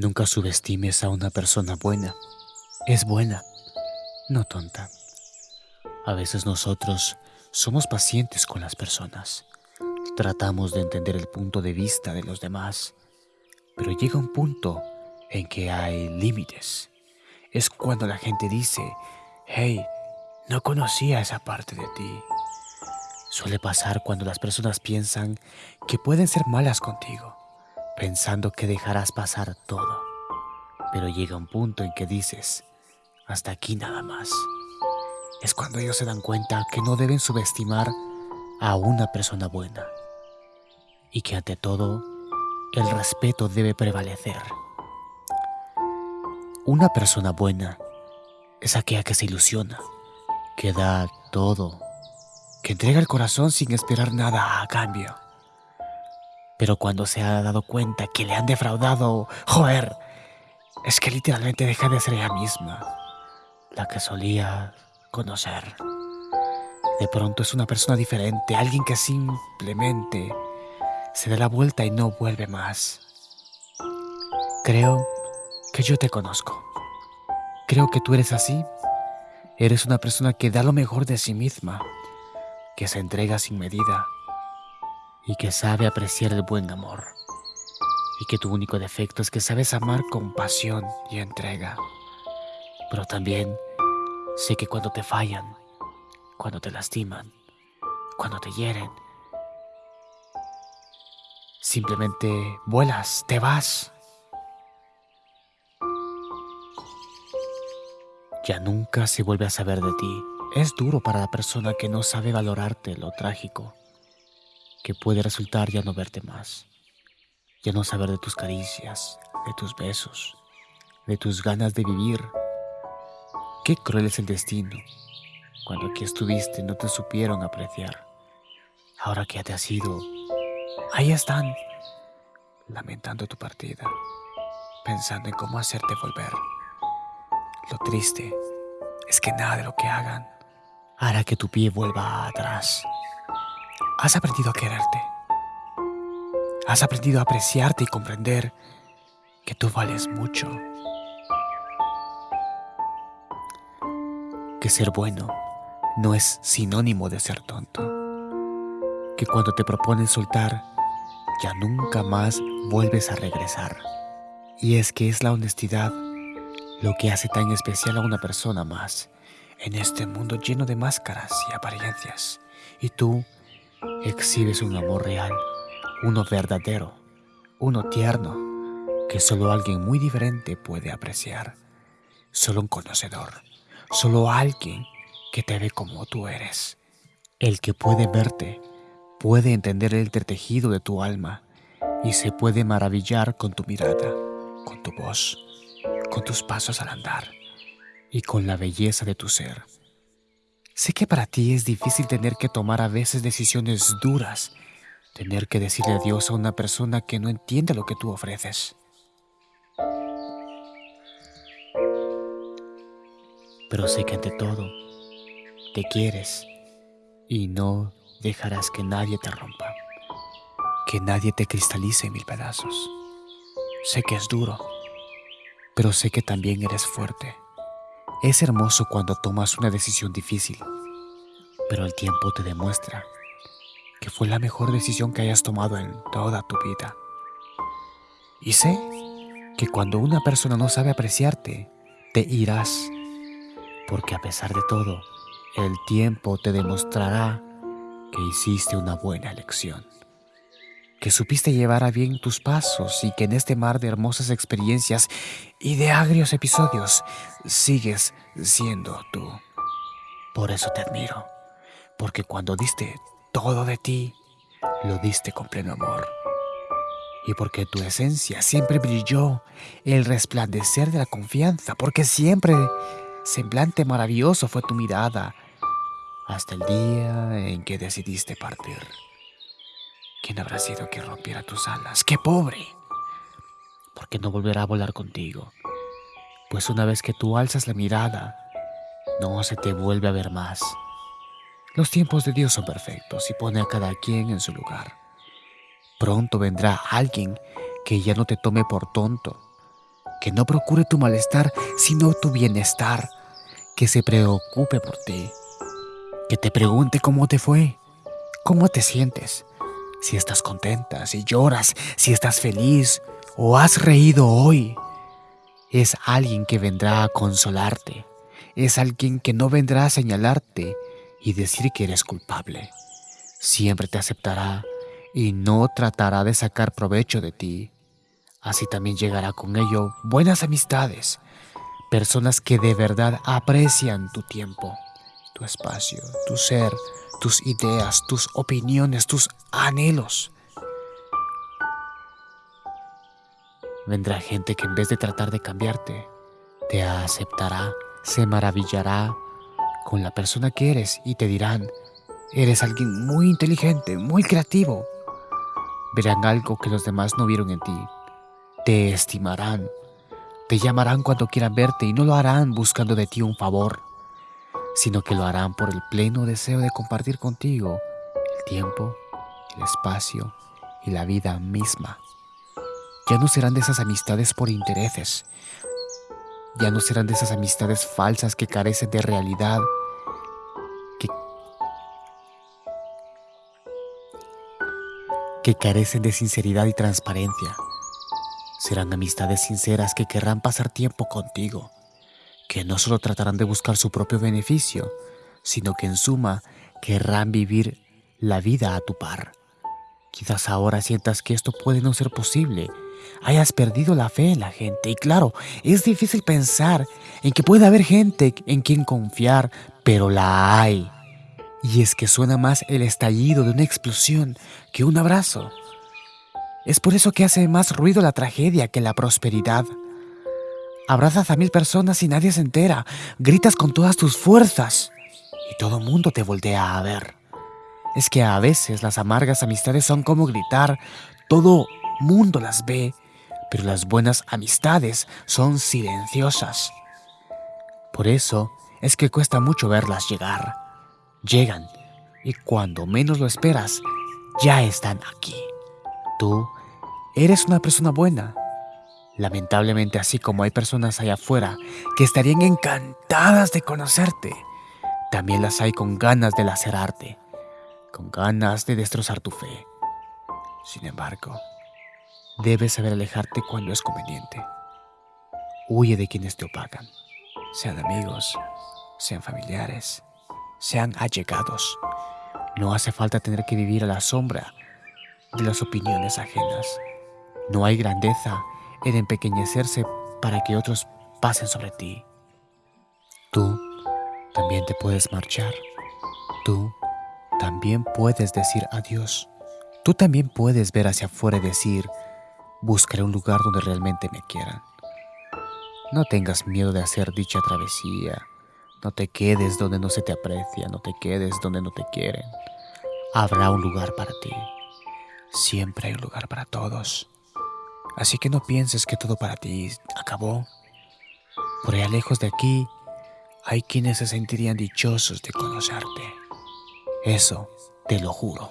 Nunca subestimes a una persona buena. Es buena, no tonta. A veces nosotros somos pacientes con las personas. Tratamos de entender el punto de vista de los demás, pero llega un punto en que hay límites. Es cuando la gente dice, hey, no conocía esa parte de ti. Suele pasar cuando las personas piensan que pueden ser malas contigo, pensando que dejarás pasar todo. Pero llega un punto en que dices, hasta aquí nada más. Es cuando ellos se dan cuenta que no deben subestimar a una persona buena y que ante todo el respeto debe prevalecer. Una persona buena es aquella que se ilusiona, que da todo, que entrega el corazón sin esperar nada a cambio. Pero cuando se ha dado cuenta que le han defraudado, joder, es que literalmente deja de ser ella misma, la que solía conocer. De pronto es una persona diferente, alguien que simplemente se da la vuelta y no vuelve más. Creo que yo te conozco. Creo que tú eres así. Eres una persona que da lo mejor de sí misma, que se entrega sin medida y que sabe apreciar el buen amor. Y que tu único defecto es que sabes amar con pasión y entrega. Pero también sé que cuando te fallan, cuando te lastiman, cuando te hieren, Simplemente vuelas, te vas. Ya nunca se vuelve a saber de ti. Es duro para la persona que no sabe valorarte lo trágico, que puede resultar ya no verte más, ya no saber de tus caricias, de tus besos, de tus ganas de vivir. Qué cruel es el destino. Cuando aquí estuviste no te supieron apreciar. Ahora que ya te has ido, Ahí están, lamentando tu partida, pensando en cómo hacerte volver. Lo triste es que nada de lo que hagan hará que tu pie vuelva atrás. Has aprendido a quererte. Has aprendido a apreciarte y comprender que tú vales mucho. Que ser bueno no es sinónimo de ser tonto. Que cuando te proponen soltar, ya nunca más vuelves a regresar. Y es que es la honestidad lo que hace tan especial a una persona más en este mundo lleno de máscaras y apariencias. Y tú exhibes un amor real, uno verdadero, uno tierno, que solo alguien muy diferente puede apreciar. Solo un conocedor, solo alguien que te ve como tú eres. El que puede verte puede entender el entretejido de tu alma y se puede maravillar con tu mirada, con tu voz, con tus pasos al andar y con la belleza de tu ser. Sé que para ti es difícil tener que tomar a veces decisiones duras, tener que decirle adiós a una persona que no entiende lo que tú ofreces. Pero sé que ante todo te quieres y no dejarás que nadie te rompa, que nadie te cristalice en mil pedazos. Sé que es duro, pero sé que también eres fuerte. Es hermoso cuando tomas una decisión difícil, pero el tiempo te demuestra que fue la mejor decisión que hayas tomado en toda tu vida. Y sé que cuando una persona no sabe apreciarte, te irás, porque a pesar de todo, el tiempo te demostrará que hiciste una buena elección, que supiste llevar a bien tus pasos y que en este mar de hermosas experiencias y de agrios episodios sigues siendo tú. Por eso te admiro, porque cuando diste todo de ti, lo diste con pleno amor. Y porque tu esencia siempre brilló, el resplandecer de la confianza, porque siempre semblante maravilloso fue tu mirada, hasta el día en que decidiste partir. ¿Quién habrá sido que rompiera tus alas? ¡Qué pobre! Porque no volverá a volar contigo. Pues una vez que tú alzas la mirada, no se te vuelve a ver más. Los tiempos de Dios son perfectos y pone a cada quien en su lugar. Pronto vendrá alguien que ya no te tome por tonto, que no procure tu malestar, sino tu bienestar, que se preocupe por ti, que te pregunte cómo te fue, cómo te sientes, si estás contenta, si lloras, si estás feliz o has reído hoy. Es alguien que vendrá a consolarte, es alguien que no vendrá a señalarte y decir que eres culpable. Siempre te aceptará y no tratará de sacar provecho de ti. Así también llegará con ello buenas amistades, personas que de verdad aprecian tu tiempo, tu espacio, tu ser, tus ideas, tus opiniones, tus anhelos. Vendrá gente que en vez de tratar de cambiarte, te aceptará, se maravillará con la persona que eres y te dirán, eres alguien muy inteligente, muy creativo. Verán algo que los demás no vieron en ti. Te estimarán. Te llamarán cuando quieran verte y no lo harán buscando de ti un favor, sino que lo harán por el pleno deseo de compartir contigo el tiempo, el espacio y la vida misma. Ya no serán de esas amistades por intereses. Ya no serán de esas amistades falsas que carecen de realidad que carecen de sinceridad y transparencia. Serán amistades sinceras que querrán pasar tiempo contigo, que no solo tratarán de buscar su propio beneficio, sino que en suma querrán vivir la vida a tu par. Quizás ahora sientas que esto puede no ser posible, hayas perdido la fe en la gente y claro, es difícil pensar en que puede haber gente en quien confiar, pero la hay. Y es que suena más el estallido de una explosión que un abrazo. Es por eso que hace más ruido la tragedia que la prosperidad. Abrazas a mil personas y nadie se entera. Gritas con todas tus fuerzas y todo mundo te voltea a ver. Es que a veces las amargas amistades son como gritar. Todo mundo las ve, pero las buenas amistades son silenciosas. Por eso es que cuesta mucho verlas llegar llegan y cuando menos lo esperas, ya están aquí. Tú eres una persona buena. Lamentablemente, así como hay personas allá afuera que estarían encantadas de conocerte, también las hay con ganas de lacerarte, con ganas de destrozar tu fe. Sin embargo, debes saber alejarte cuando es conveniente. Huye de quienes te opacan, sean amigos, sean familiares sean allegados. No hace falta tener que vivir a la sombra de las opiniones ajenas. No hay grandeza en empequeñecerse para que otros pasen sobre ti. Tú también te puedes marchar. Tú también puedes decir adiós. Tú también puedes ver hacia afuera y decir, buscaré un lugar donde realmente me quieran. No tengas miedo de hacer dicha travesía no te quedes donde no se te aprecia, no te quedes donde no te quieren. Habrá un lugar para ti. Siempre hay un lugar para todos. Así que no pienses que todo para ti acabó. Por allá lejos de aquí hay quienes se sentirían dichosos de conocerte. Eso te lo juro.